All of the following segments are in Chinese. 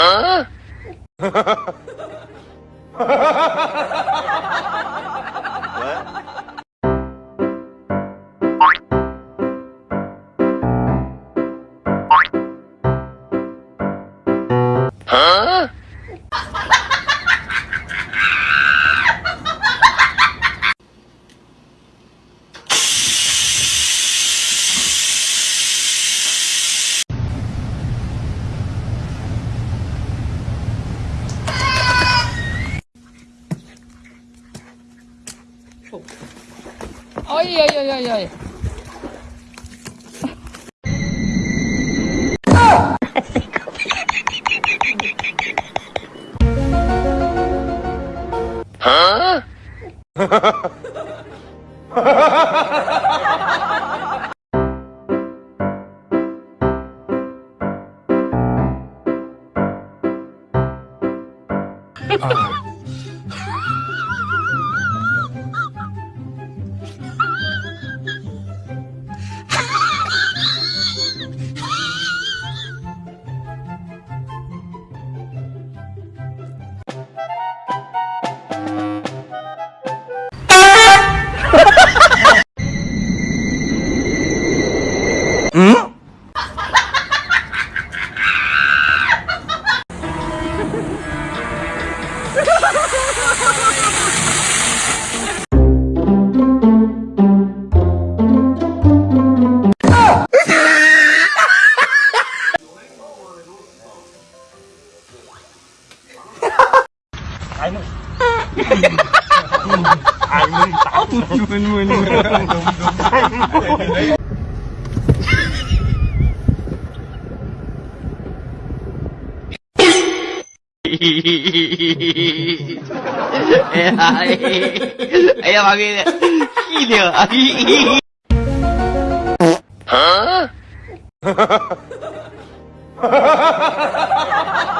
Huh? 哎呀呀呀呀！呀！啊！哈哈哈哈哈！啊！哎能嗯嗯哈哈哈哈哈哈哈哈哈哈哈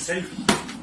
safe.